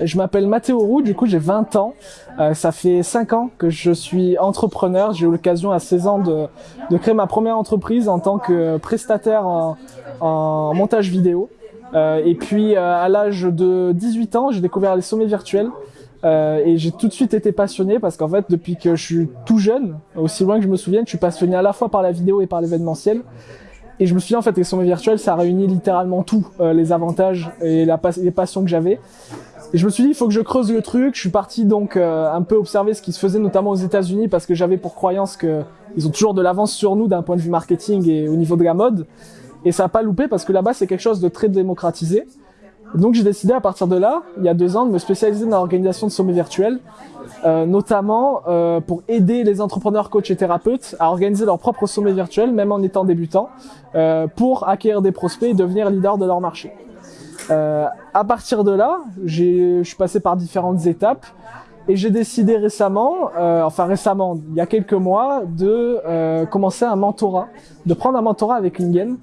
Je m'appelle Mathéo Roux, du coup j'ai 20 ans. Euh, ça fait 5 ans que je suis entrepreneur. J'ai eu l'occasion à 16 ans de, de, créer ma première entreprise en tant que prestataire en, en montage vidéo. Euh, et puis euh, à l'âge de 18 ans, j'ai découvert les sommets virtuels. Euh, et j'ai tout de suite été passionné parce qu'en fait, depuis que je suis tout jeune, aussi loin que je me souvienne, je suis passionné à la fois par la vidéo et par l'événementiel. Et je me suis dit, en fait, les sommets virtuels, ça réunit littéralement tout, euh, les avantages et les passions que j'avais. Et je me suis dit, il faut que je creuse le truc. Je suis parti donc euh, un peu observer ce qui se faisait notamment aux États-Unis parce que j'avais pour croyance que ils ont toujours de l'avance sur nous d'un point de vue marketing et au niveau de la mode. Et ça n'a pas loupé parce que là-bas, c'est quelque chose de très démocratisé. Donc j'ai décidé à partir de là, il y a deux ans, de me spécialiser dans l'organisation de sommets virtuels, euh, notamment euh, pour aider les entrepreneurs, coachs et thérapeutes à organiser leur propre sommet virtuel, même en étant débutants, euh, pour acquérir des prospects et devenir leader de leur marché. Euh, à partir de là, je suis passé par différentes étapes et j'ai décidé récemment, euh, enfin récemment, il y a quelques mois, de euh, commencer un mentorat, de prendre un mentorat avec Lingen.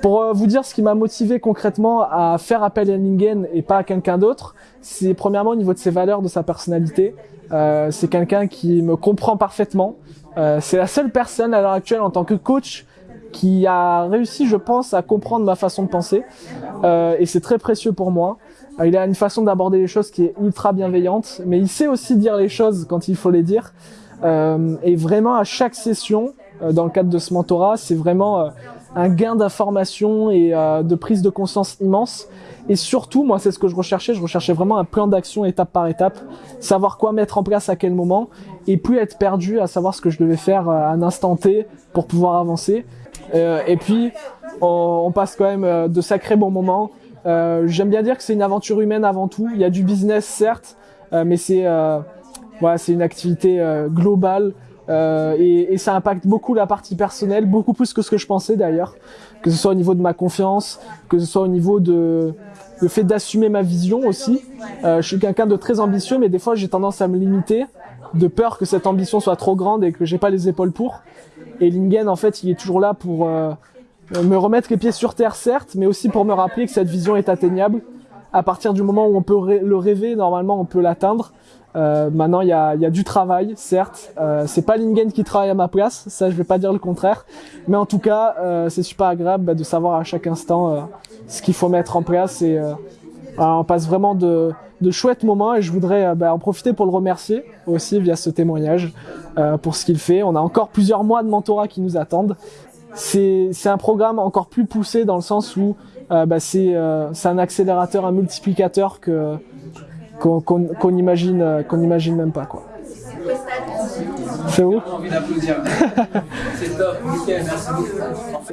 Pour euh, vous dire ce qui m'a motivé concrètement à faire appel à Lingen et pas à quelqu'un d'autre, c'est premièrement au niveau de ses valeurs, de sa personnalité. Euh, c'est quelqu'un qui me comprend parfaitement. Euh, c'est la seule personne à l'heure actuelle en tant que coach qui a réussi, je pense, à comprendre ma façon de penser. Euh, et c'est très précieux pour moi. Euh, il a une façon d'aborder les choses qui est ultra bienveillante, mais il sait aussi dire les choses quand il faut les dire. Euh, et vraiment, à chaque session, euh, dans le cadre de ce mentorat, c'est vraiment euh, un gain d'information et de prise de conscience immense. Et surtout, moi, c'est ce que je recherchais. Je recherchais vraiment un plan d'action étape par étape, savoir quoi mettre en place à quel moment, et plus être perdu à savoir ce que je devais faire à un instant T pour pouvoir avancer. Euh, et puis, on, on, passe quand même euh, de sacrés bons moments. Euh, J'aime bien dire que c'est une aventure humaine avant tout. Il y a du business, certes, euh, mais c'est euh, voilà, c'est une activité euh, globale. Et, et, ça impacte beaucoup la partie personnelle, beaucoup plus que ce que je pensais d'ailleurs, que ce soit au niveau de ma confiance, que ce soit au niveau de le fait d'assumer ma vision aussi. je suis quelqu'un de très ambitieux, mais des fois j'ai tendance à me limiter, de peur que cette ambition soit trop grande et que j'ai pas les épaules pour. Et Lingen, en fait, il est toujours là pour euh, me remettre les pieds sur terre, certes, mais aussi pour me rappeler que cette vision est atteignable. À partir du moment où on peut le rêver, normalement, on peut l'atteindre. Euh, maintenant, il y a, y a, du travail, certes. Euh, c'est pas Lingen qui travaille à ma place, ça, je vais pas dire le contraire. Mais en tout cas, euh, c'est super agréable bah, de savoir à chaque instant euh, ce qu'il faut mettre en place. Et euh, on passe vraiment de, de chouettes moments et je voudrais bah, en profiter pour le remercier aussi via ce témoignage euh, pour ce qu'il fait. On a encore plusieurs mois de mentorat qui nous attendent. C'est un programme encore plus poussé dans le sens où euh, bah, c'est euh, un accélérateur, un multiplicateur que qu'on qu qu imagine qu'on imagine même pas quoi. C'est où? C'est top, nickel, merci beaucoup.